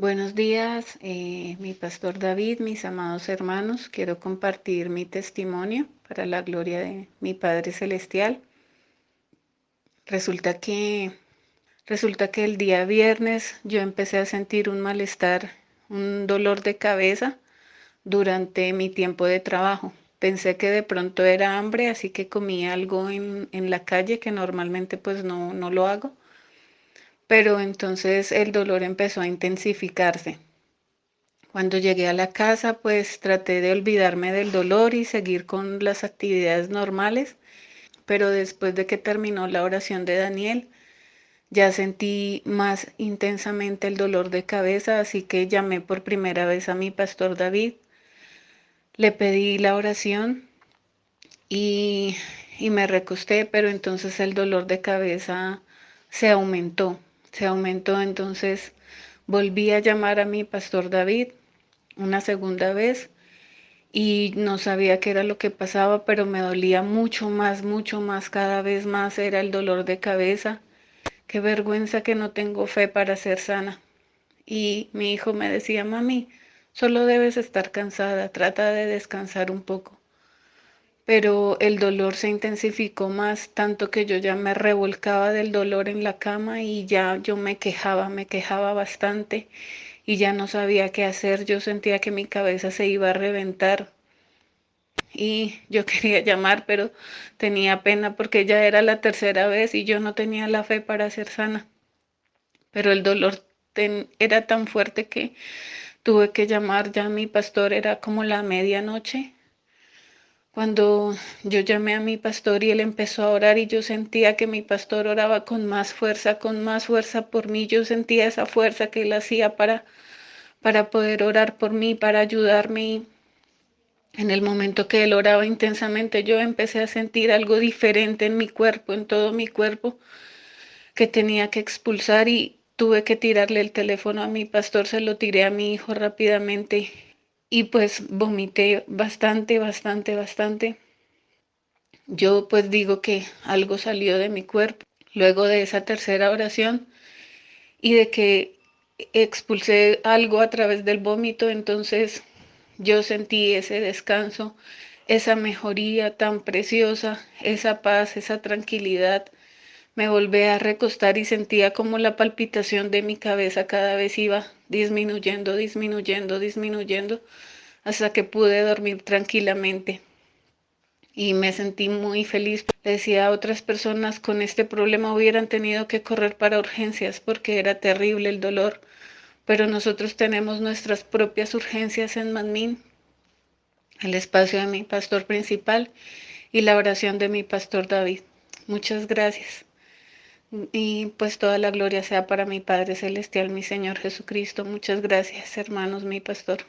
Buenos días, eh, mi pastor David, mis amados hermanos. Quiero compartir mi testimonio para la gloria de mi Padre Celestial. Resulta que, resulta que el día viernes yo empecé a sentir un malestar, un dolor de cabeza durante mi tiempo de trabajo. Pensé que de pronto era hambre, así que comí algo en, en la calle que normalmente pues no, no lo hago pero entonces el dolor empezó a intensificarse. Cuando llegué a la casa, pues traté de olvidarme del dolor y seguir con las actividades normales, pero después de que terminó la oración de Daniel, ya sentí más intensamente el dolor de cabeza, así que llamé por primera vez a mi pastor David, le pedí la oración y, y me recosté, pero entonces el dolor de cabeza se aumentó se aumentó, entonces volví a llamar a mi pastor David una segunda vez y no sabía qué era lo que pasaba, pero me dolía mucho más, mucho más, cada vez más era el dolor de cabeza. Qué vergüenza que no tengo fe para ser sana. Y mi hijo me decía, mami, solo debes estar cansada, trata de descansar un poco pero el dolor se intensificó más, tanto que yo ya me revolcaba del dolor en la cama y ya yo me quejaba, me quejaba bastante y ya no sabía qué hacer, yo sentía que mi cabeza se iba a reventar y yo quería llamar, pero tenía pena porque ya era la tercera vez y yo no tenía la fe para ser sana. Pero el dolor era tan fuerte que tuve que llamar, ya mi pastor era como la medianoche cuando yo llamé a mi pastor y él empezó a orar y yo sentía que mi pastor oraba con más fuerza, con más fuerza por mí, yo sentía esa fuerza que él hacía para, para poder orar por mí, para ayudarme. en el momento que él oraba intensamente, yo empecé a sentir algo diferente en mi cuerpo, en todo mi cuerpo, que tenía que expulsar y tuve que tirarle el teléfono a mi pastor, se lo tiré a mi hijo rápidamente y pues vomité bastante, bastante, bastante. Yo pues digo que algo salió de mi cuerpo luego de esa tercera oración y de que expulsé algo a través del vómito, entonces yo sentí ese descanso, esa mejoría tan preciosa, esa paz, esa tranquilidad me volví a recostar y sentía como la palpitación de mi cabeza cada vez iba disminuyendo, disminuyendo, disminuyendo, hasta que pude dormir tranquilamente. Y me sentí muy feliz. decía a otras personas con este problema hubieran tenido que correr para urgencias porque era terrible el dolor. Pero nosotros tenemos nuestras propias urgencias en Manmin, el espacio de mi pastor principal y la oración de mi pastor David. Muchas gracias. Y pues toda la gloria sea para mi Padre Celestial, mi Señor Jesucristo. Muchas gracias, hermanos, mi pastor.